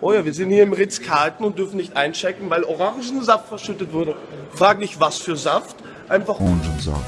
Oh ja, wir sind hier im Ritz-Carlton und dürfen nicht einchecken, weil Orangensaft verschüttet wurde. Frag nicht, was für Saft, einfach Orangensaft.